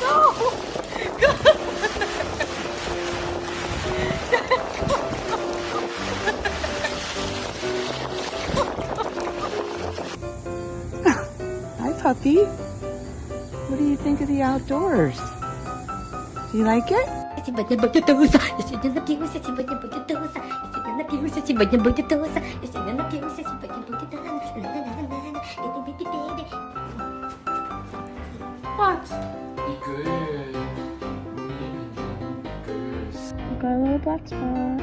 go! Go! Hi, puppy. What do you think of the outdoors? Do you like it? Сегодня будет туса, я сегодня напьюся, сегодня будет туса, я сегодня напьюся, сегодня будет туса, я сегодня напьюся, сегодня будет ла-ла-ла-ла-ла, и-пи-пи-пи-пи. What? Got a little black spot.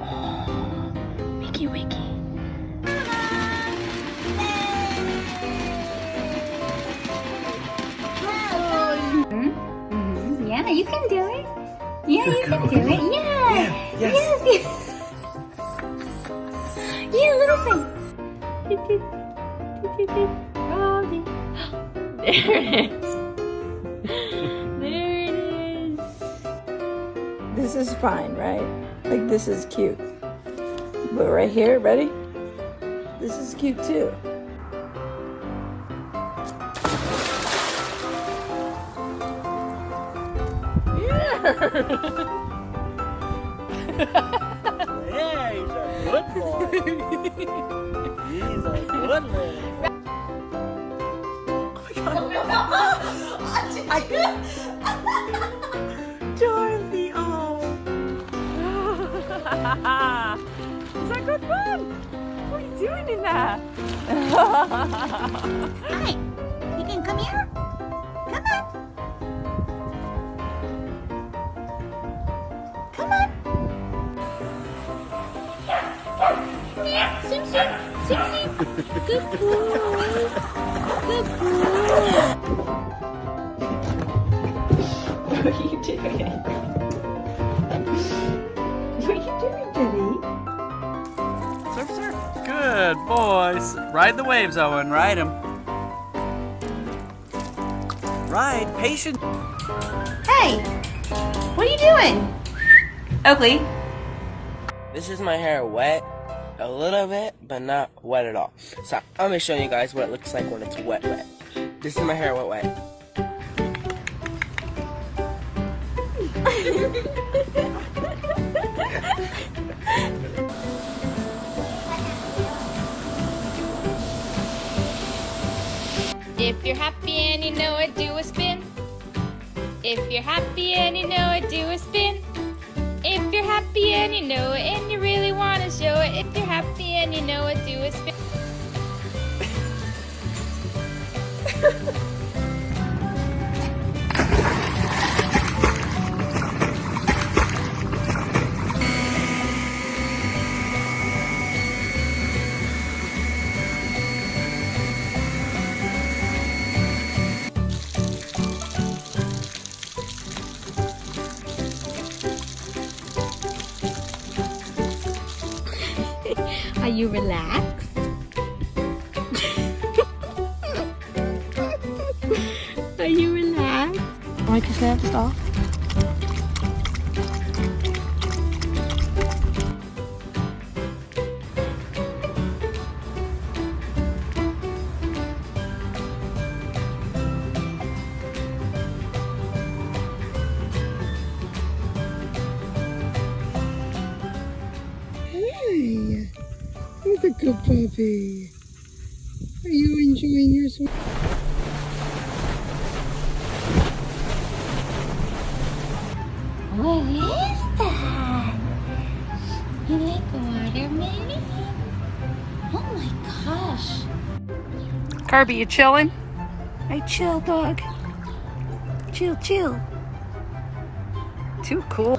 Oh, Wiki Wiki. Mhm, Yeah, you can do it. Yeah, you can do it. Yeah. yes. Yes. yes. Yeah, little thing. There it is. This is fine, right? Like this is cute. But right here, ready? This is cute too. Yeah, Hi. You can come here. Come on. Come on. Yeah, sim sim. Sim sim. Good boy. Good boy. You doing? Good boys. Ride the waves, Owen. Ride them. Ride, patient. Hey. What are you doing? Oakley. This is my hair wet a little bit, but not wet at all. So I'm gonna show you guys what it looks like when it's wet wet. This is my hair wet wet. If you're happy and you know it, do a spin. If you're happy and you know it, do a spin. If you're happy and you know it and you really want to show it, if you're happy and you know it, do a spin. you relaxed? Are you relaxed? Wipe your snaps off. Hey, good puppy. Are you enjoying your swim? What is that? You like watermelon? Oh my gosh. Kirby, you chilling? Hey, chill, dog. Chill, chill. Too cool.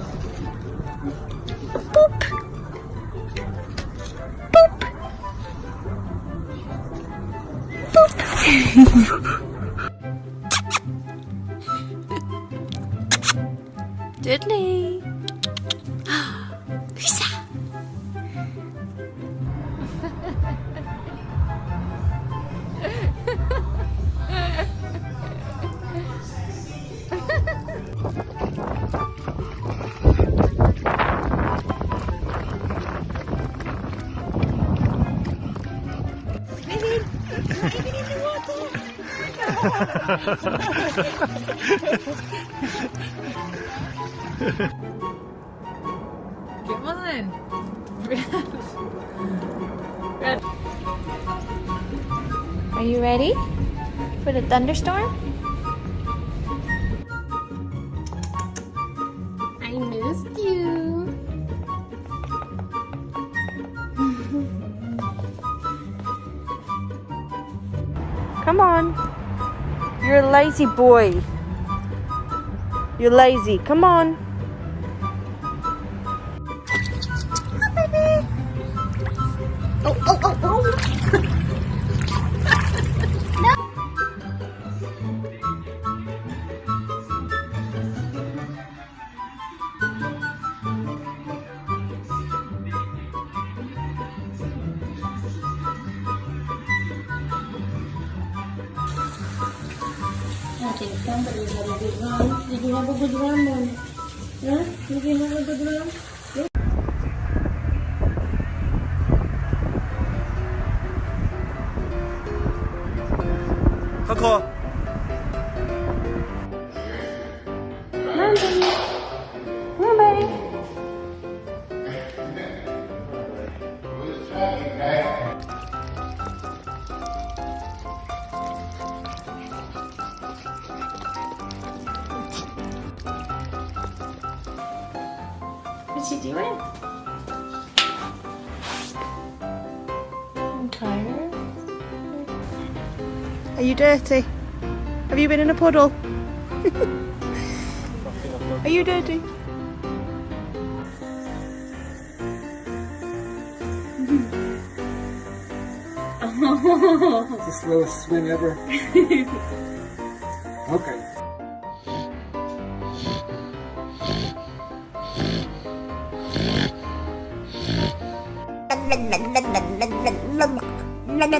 Come on. Are you ready for the thunderstorm? Lazy boy. You're lazy. Come on. What's she doing? I'm tired. Are you dirty? Have you been in a puddle? Are you dirty? It's the slowest swim ever. okay.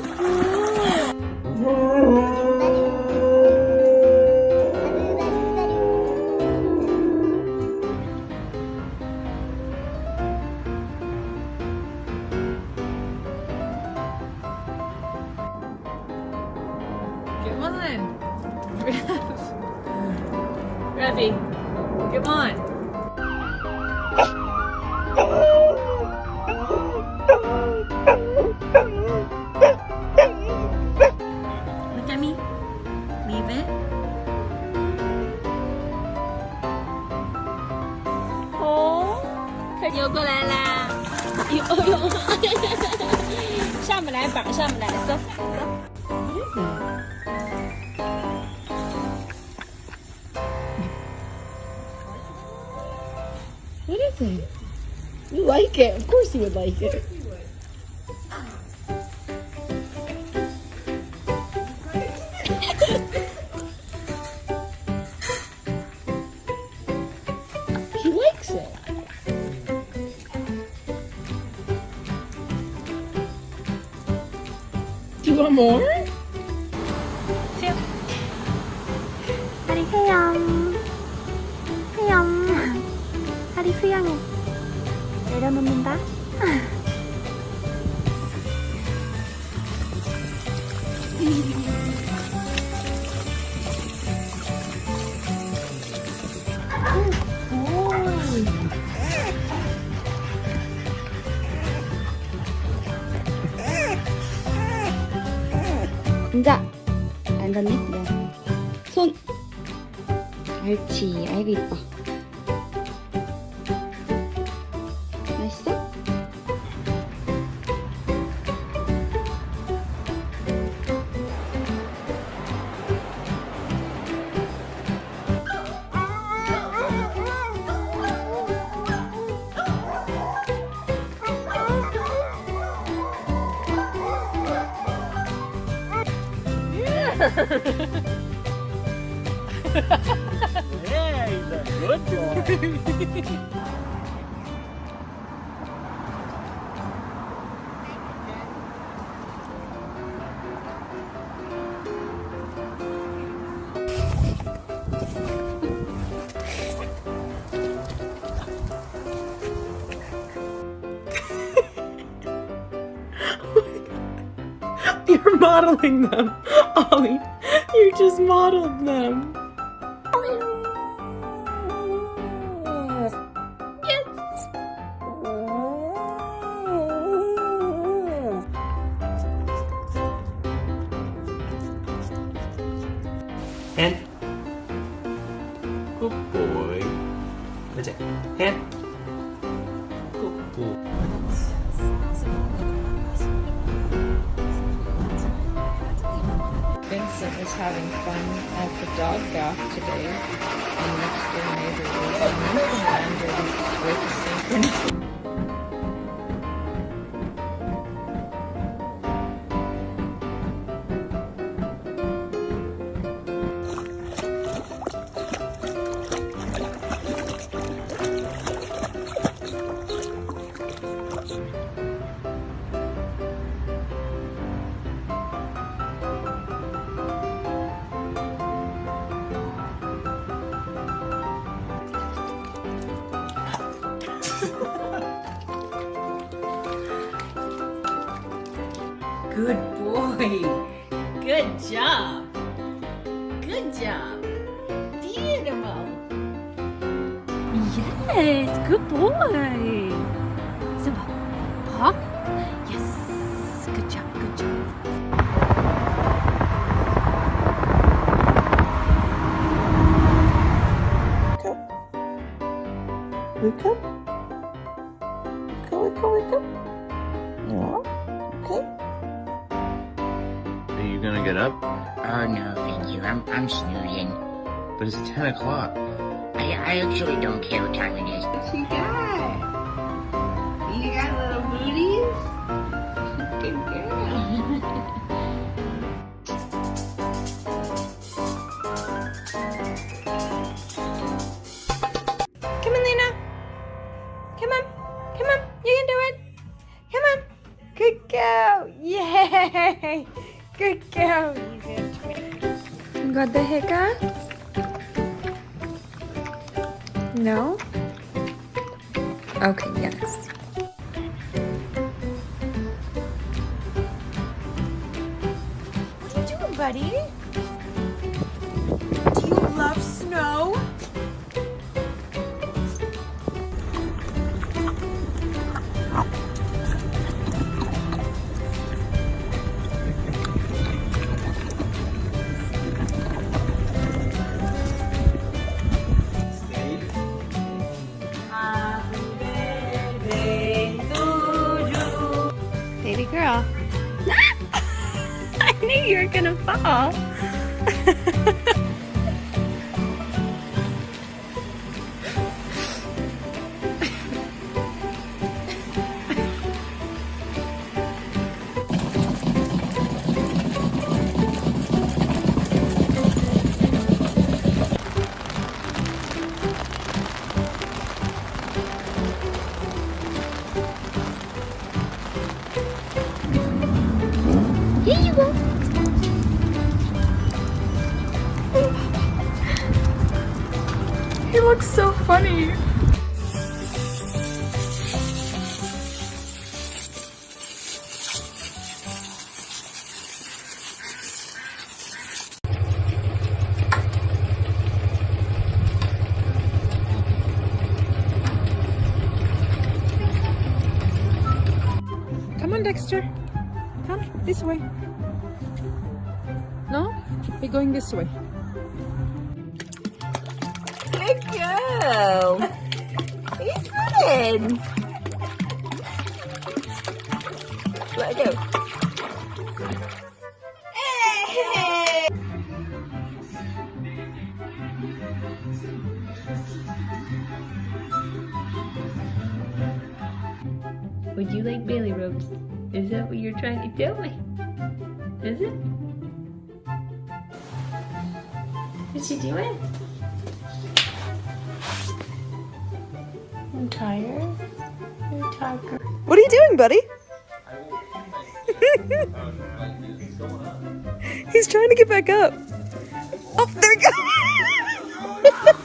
Good boy. 不来，绑上不来，走走。What is it? You like it. Of course you would like it. 감자 안 닿네? 미안 손. 갈치 아이고 이뻐. You're modeling them. Ollie, you just modeled them. Good. Good job. Good job. Beautiful. Yes, good boy. get up? Oh no, thank you. I'm, I'm snoozing. But it's 10 o'clock. I, I actually don't care what time it is. What you got? You got sister? Come, this way. No? We're going this way. Good girl! He's running! What's she doing? I'm tired. You're tired. What are you doing, buddy? He's trying to get back up. Oh, there you go.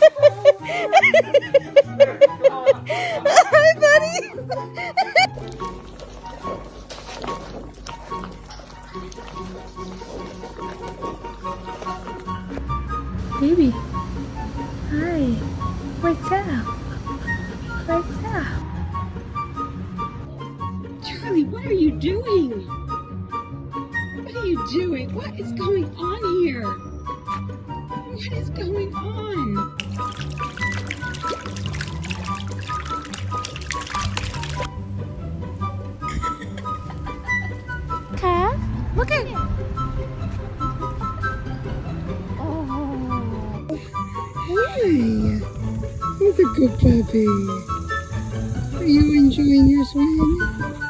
Hi. He's a good puppy. Are you enjoying your swim?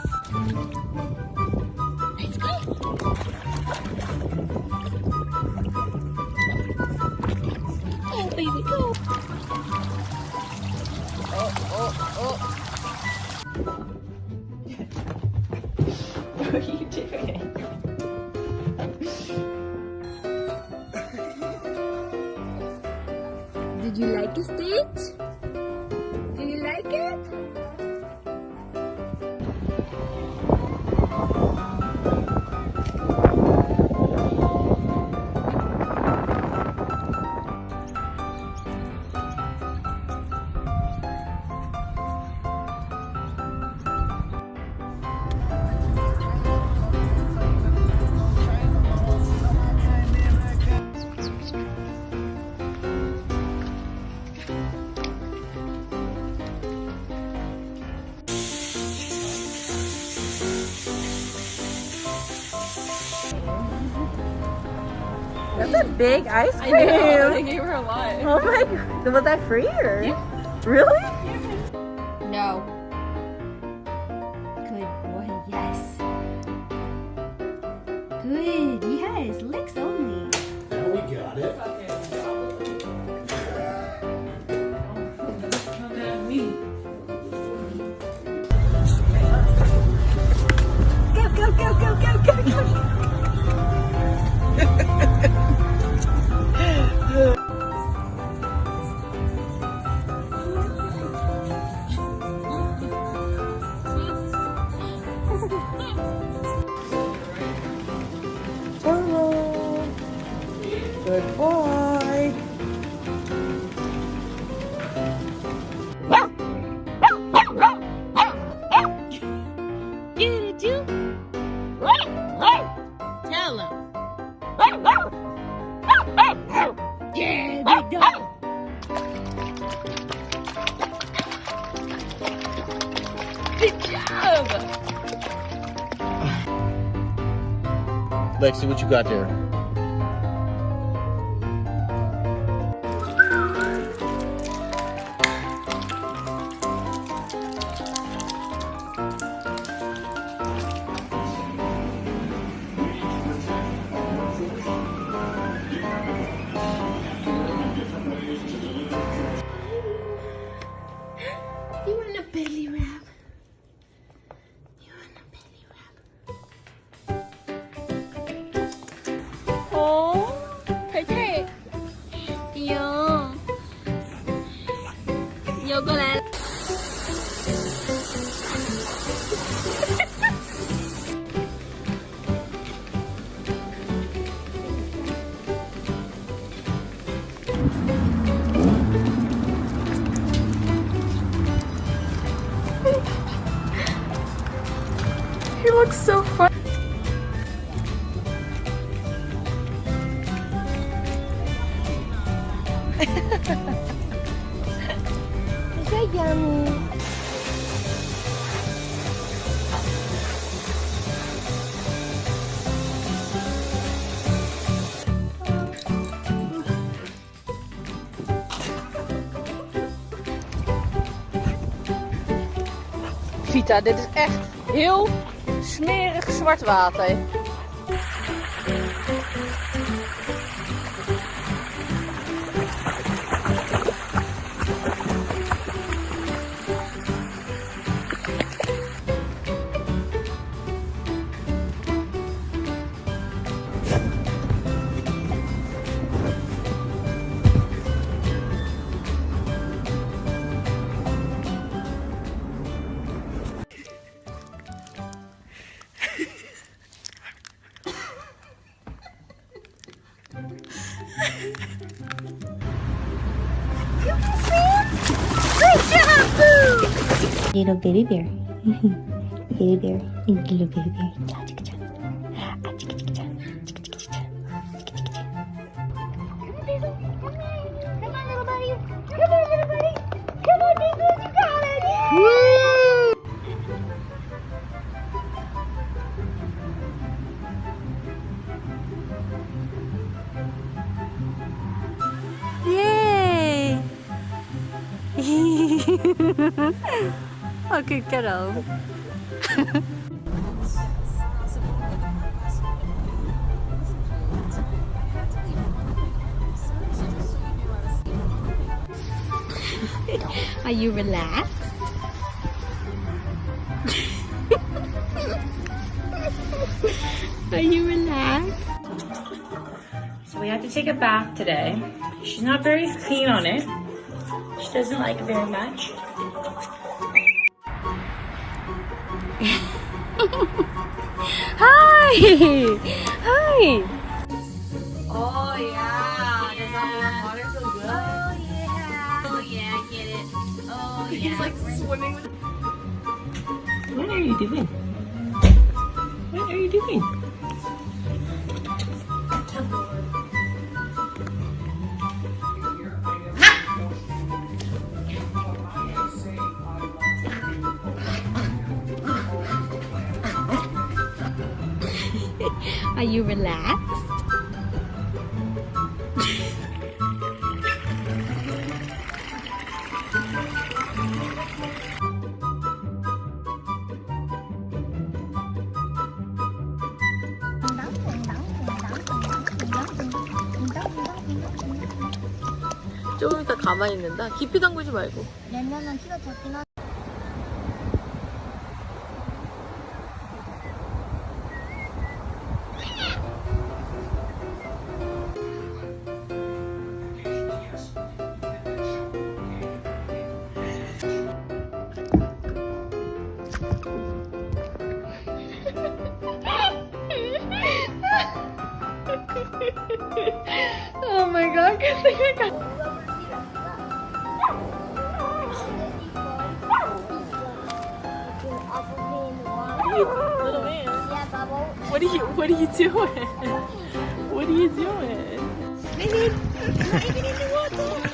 Big ice I cream. know, they gave her a lot. Oh my god. Was that free or? Really? Good boy. Get it, you? Tell him. Yeah, big dog. Good job. Lexi, what you got there? Vita, dit is echt heel smerig zwart water. Little baby bear. baby bear. Little baby bear. Are you relaxed? Are you relaxed? So we have to take a bath today. She's not very keen on it. She doesn't like it very much. Hi! Hi! Oh yeah, does that warm water feel good? Oh yeah. Oh yeah, get it. Oh yeah. He's like swimming with. What are you doing? What are you doing? Are you relaxed? 조금 이따 가만히 있는다. 깊이 담그지 말고. 레몬은 키가 작긴 하 Oh What are you doing? I need diving in the water.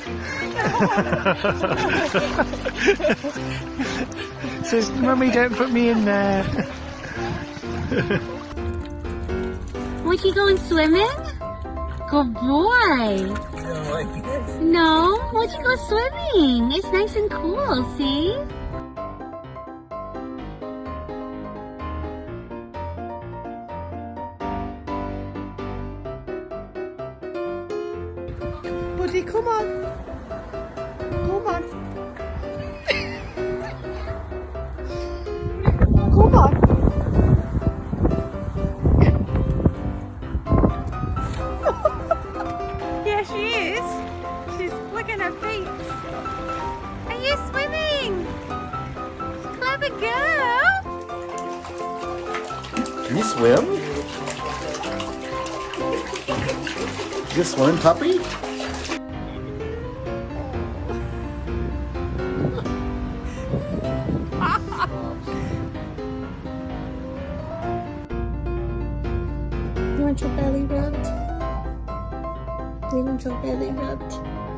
Says, Mummy, don't put me in there. Was you going swimming? Good boy. Oh, no, why'd you go swimming? It's nice and cool, see? Puppy? You want your belly rubbed? You want your belly rubbed?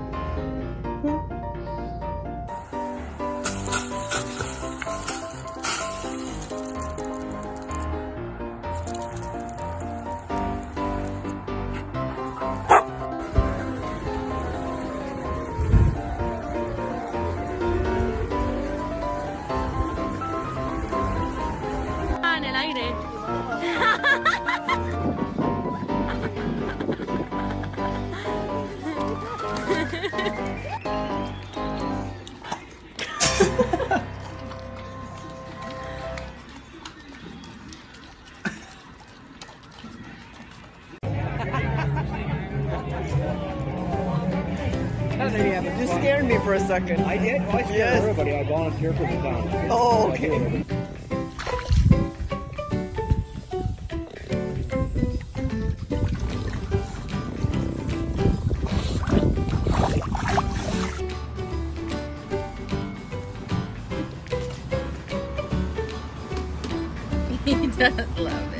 second. I did? Oh, I yes. everybody. I volunteer for the town. Oh, okay. he does love it.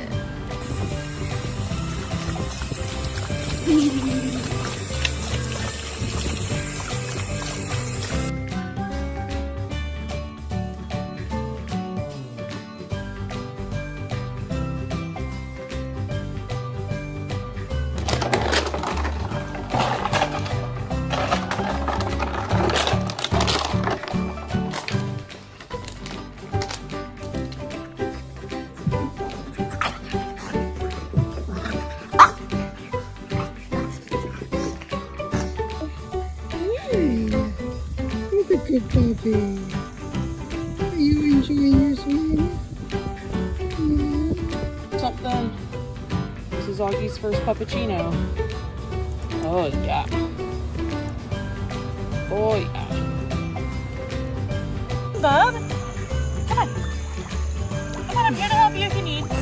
Puppy. Are you enjoying your swim? Something. This is Augie's first puppuccino. Oh yeah. Oh yeah. Bub, come on. Come on, I'm here to help you if you need.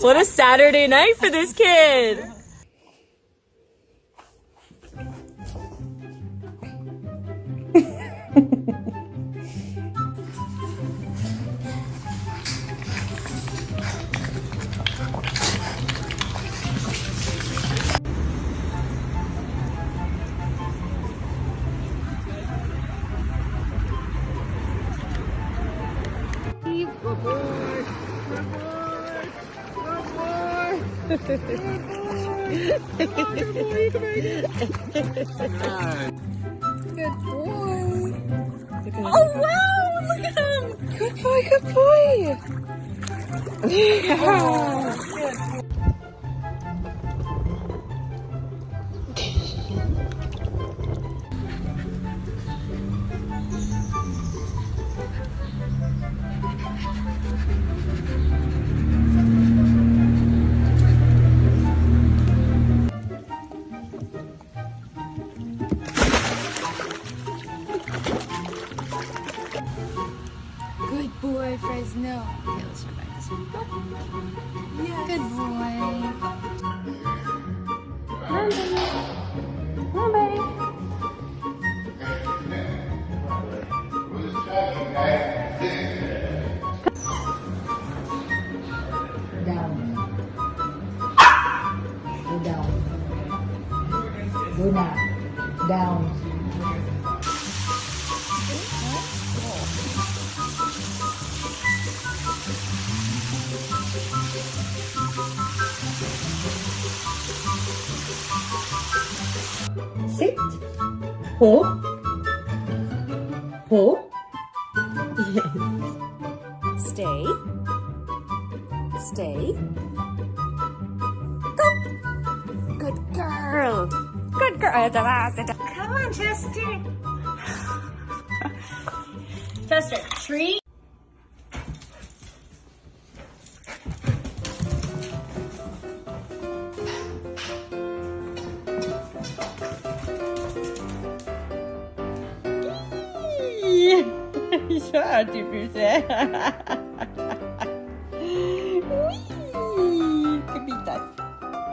What a Saturday night for this kid! Good boy. Oh wow! Look at him! Good boy. Good boy. Yeah. Good Go now. Down. Sit. Hold.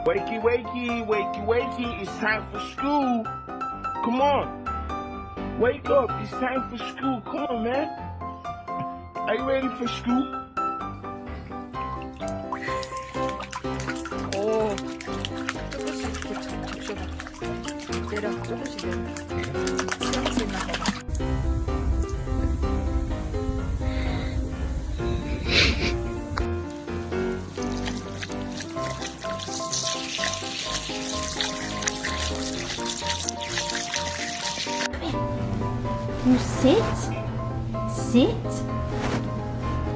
Wakey, wakey, wakey, wakey, it's time for school. Come on. Wake up, it's time for school. Come on, man. Are you ready for school? 오. 조금씩 접셔봐. 내려, 조금씩 내려. sit. Sit.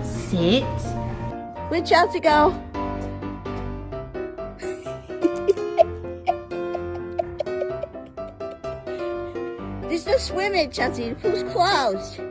Sit. Where'd Chelsea go? There's no swimming, Chelsea. The pool's closed.